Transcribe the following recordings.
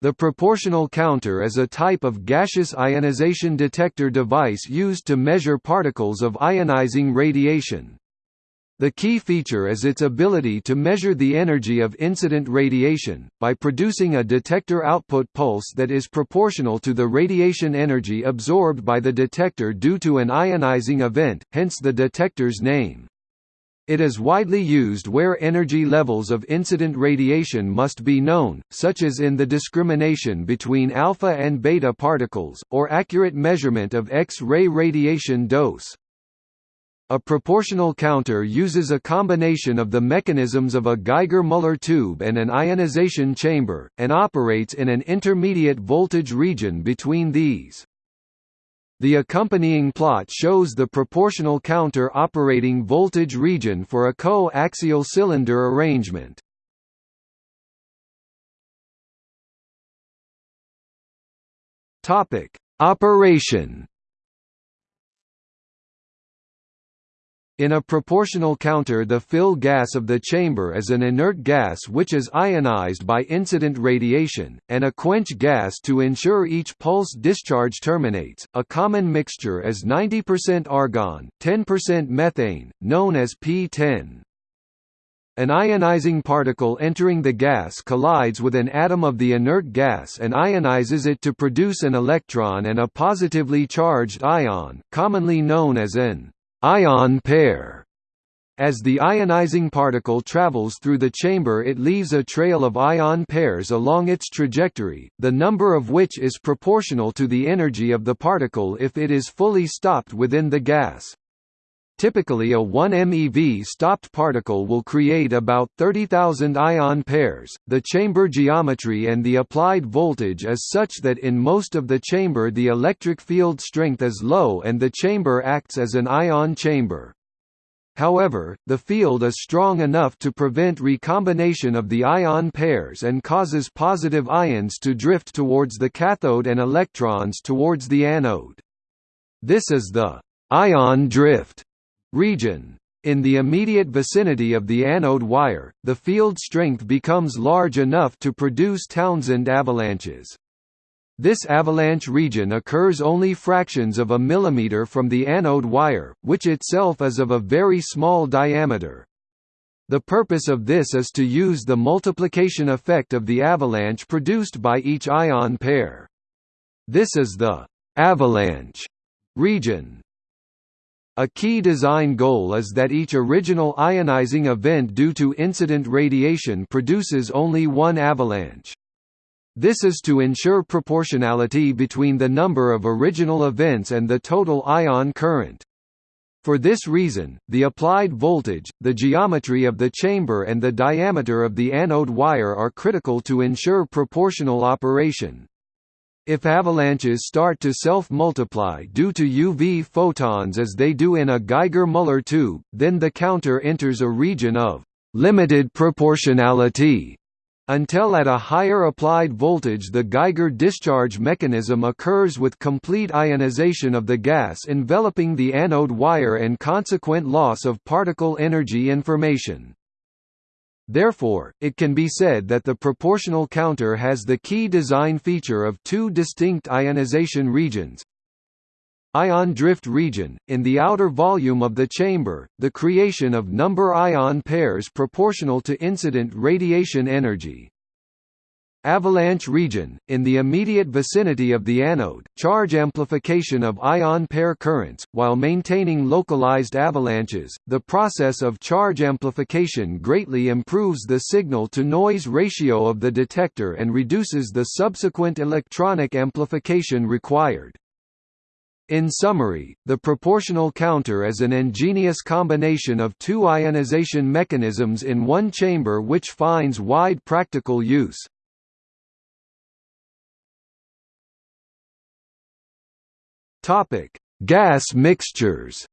The proportional counter is a type of gaseous ionization detector device used to measure particles of ionizing radiation. The key feature is its ability to measure the energy of incident radiation, by producing a detector output pulse that is proportional to the radiation energy absorbed by the detector due to an ionizing event, hence the detector's name. It is widely used where energy levels of incident radiation must be known, such as in the discrimination between alpha and beta particles, or accurate measurement of X-ray radiation dose. A proportional counter uses a combination of the mechanisms of a Geiger-Müller tube and an ionization chamber, and operates in an intermediate voltage region between these. The accompanying plot shows the proportional counter operating voltage region for a co-axial cylinder arrangement. Operation In a proportional counter the fill gas of the chamber is an inert gas which is ionized by incident radiation, and a quench gas to ensure each pulse discharge terminates. A common mixture is 90% argon, 10% methane, known as P10. An ionizing particle entering the gas collides with an atom of the inert gas and ionizes it to produce an electron and a positively charged ion, commonly known as an ion pair. As the ionizing particle travels through the chamber it leaves a trail of ion pairs along its trajectory, the number of which is proportional to the energy of the particle if it is fully stopped within the gas. Typically a 1 MeV stopped particle will create about 30,000 ion pairs. The chamber geometry and the applied voltage is such that in most of the chamber the electric field strength is low and the chamber acts as an ion chamber. However, the field is strong enough to prevent recombination of the ion pairs and causes positive ions to drift towards the cathode and electrons towards the anode. This is the ion drift region. In the immediate vicinity of the anode wire, the field strength becomes large enough to produce Townsend avalanches. This avalanche region occurs only fractions of a millimeter from the anode wire, which itself is of a very small diameter. The purpose of this is to use the multiplication effect of the avalanche produced by each ion pair. This is the avalanche region. A key design goal is that each original ionizing event due to incident radiation produces only one avalanche. This is to ensure proportionality between the number of original events and the total ion current. For this reason, the applied voltage, the geometry of the chamber and the diameter of the anode wire are critical to ensure proportional operation. If avalanches start to self-multiply due to UV photons as they do in a Geiger-Müller tube, then the counter enters a region of limited proportionality until at a higher applied voltage the Geiger discharge mechanism occurs with complete ionization of the gas enveloping the anode wire and consequent loss of particle energy information. Therefore, it can be said that the proportional counter has the key design feature of two distinct ionization regions, ion drift region, in the outer volume of the chamber, the creation of number ion pairs proportional to incident radiation energy. Avalanche region, in the immediate vicinity of the anode, charge amplification of ion pair currents, while maintaining localized avalanches. The process of charge amplification greatly improves the signal-to-noise ratio of the detector and reduces the subsequent electronic amplification required. In summary, the proportional counter is an ingenious combination of two ionization mechanisms in one chamber which finds wide practical use. Gas mixtures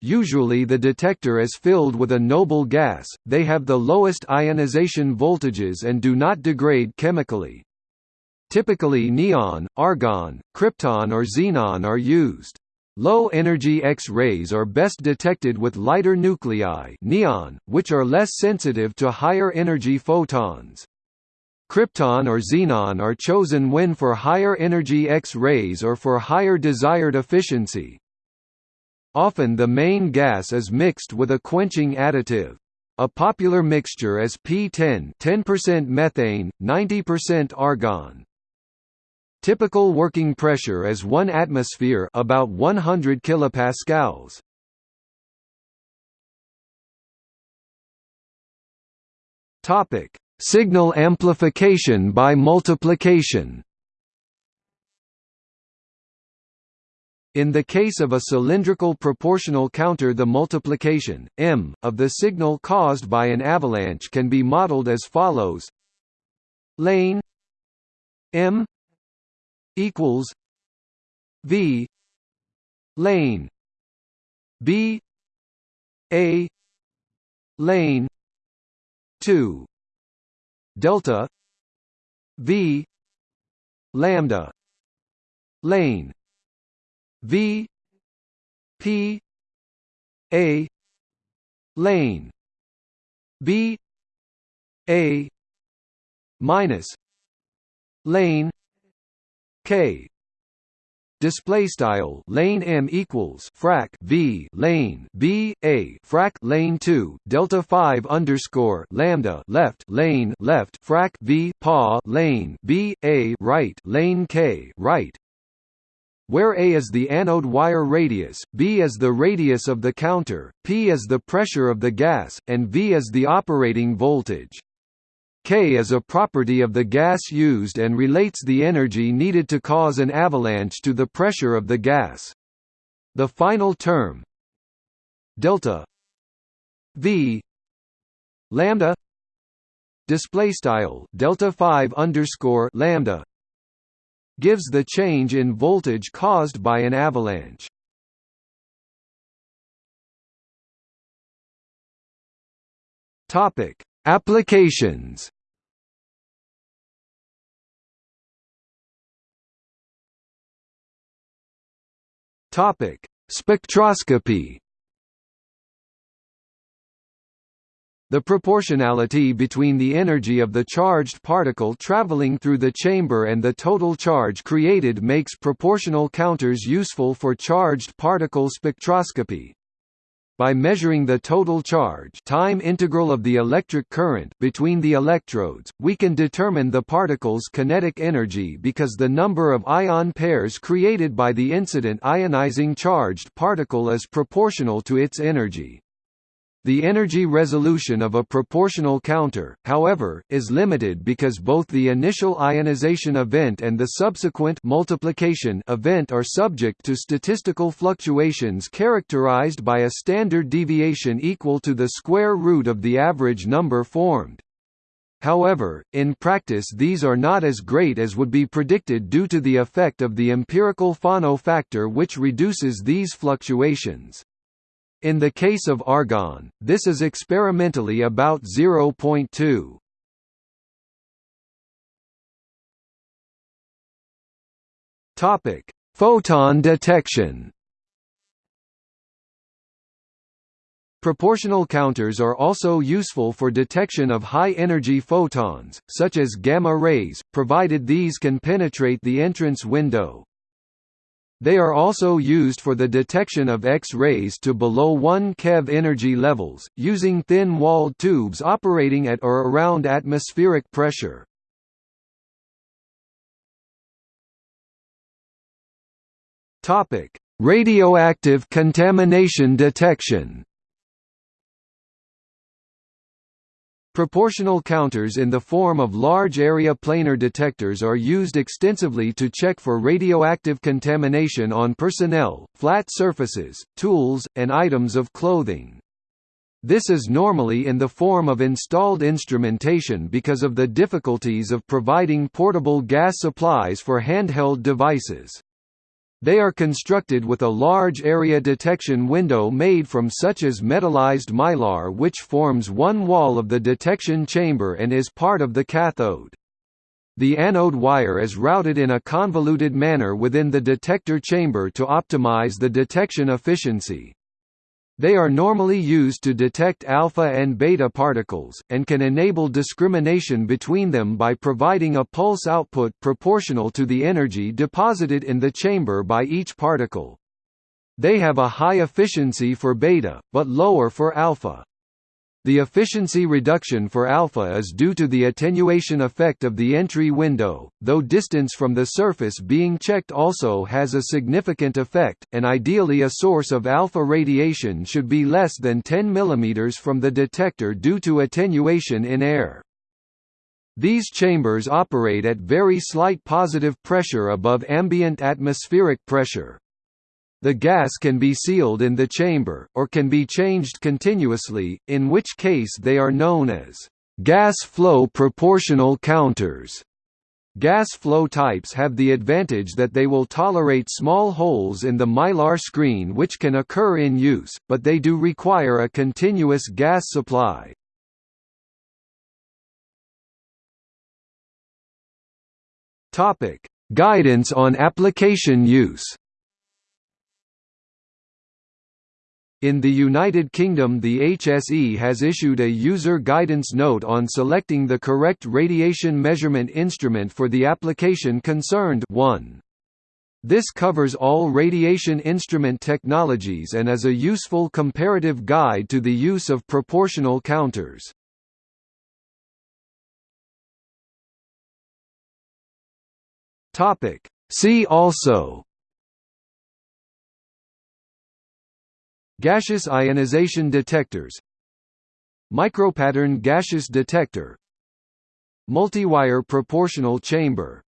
Usually the detector is filled with a noble gas, they have the lowest ionization voltages and do not degrade chemically. Typically neon, argon, krypton or xenon are used. Low-energy X-rays are best detected with lighter nuclei neon, which are less sensitive to higher-energy photons. Krypton or xenon are chosen when for higher energy X-rays or for higher desired efficiency. Often the main gas is mixed with a quenching additive. A popular mixture is P10 10% methane, 90% argon. Typical working pressure is 1 atmosphere about 100 kilopascals. Topic: Signal amplification by multiplication. In the case of a cylindrical proportional counter the multiplication, m, of the signal caused by an avalanche can be modeled as follows lane m equals V lane B A lane two delta V lambda lane V P A lane B A minus lane K display style lane m equals frac v lane b a frac lane 2 delta 5 underscore lambda left lane left frac v pa lane b a right lane k right where a is the anode wire radius, b is the radius of the counter, p is the pressure of the gas, and v is the operating voltage. K is a property of the gas used and relates the energy needed to cause an avalanche to the pressure of the gas. The final term delta V lambda display style delta 5 underscore lambda gives the change in voltage caused by an avalanche. Topic Applications. Topic: Spectroscopy. The proportionality between the energy of the charged particle traveling through the chamber and the total charge created makes proportional counters useful for charged particle spectroscopy by measuring the total charge time integral of the electric current between the electrodes, we can determine the particle's kinetic energy because the number of ion pairs created by the incident ionizing charged particle is proportional to its energy. The energy resolution of a proportional counter, however, is limited because both the initial ionization event and the subsequent multiplication event are subject to statistical fluctuations characterized by a standard deviation equal to the square root of the average number formed. However, in practice these are not as great as would be predicted due to the effect of the empirical Fano factor which reduces these fluctuations. In the case of argon, this is experimentally about 0.2. Topic: Photon detection. Proportional counters are also useful for detection of high-energy photons, such as gamma rays, provided these can penetrate the entrance window. They are also used for the detection of X-rays to below 1 keV energy levels, using thin-walled tubes operating at or around atmospheric pressure. Radioactive contamination detection Proportional counters in the form of large-area planar detectors are used extensively to check for radioactive contamination on personnel, flat surfaces, tools, and items of clothing. This is normally in the form of installed instrumentation because of the difficulties of providing portable gas supplies for handheld devices. They are constructed with a large area detection window made from such as metallized mylar which forms one wall of the detection chamber and is part of the cathode. The anode wire is routed in a convoluted manner within the detector chamber to optimize the detection efficiency. They are normally used to detect alpha and beta particles, and can enable discrimination between them by providing a pulse output proportional to the energy deposited in the chamber by each particle. They have a high efficiency for beta, but lower for alpha. The efficiency reduction for alpha is due to the attenuation effect of the entry window, though distance from the surface being checked also has a significant effect, and ideally a source of alpha radiation should be less than 10 mm from the detector due to attenuation in air. These chambers operate at very slight positive pressure above ambient atmospheric pressure. The gas can be sealed in the chamber, or can be changed continuously, in which case they are known as gas flow proportional counters. Gas flow types have the advantage that they will tolerate small holes in the mylar screen which can occur in use, but they do require a continuous gas supply. Guidance on application use In the United Kingdom the HSE has issued a user guidance note on selecting the correct radiation measurement instrument for the application concerned 1. This covers all radiation instrument technologies and is a useful comparative guide to the use of proportional counters. See also Gaseous ionization detectors Micropattern gaseous detector Multiwire proportional chamber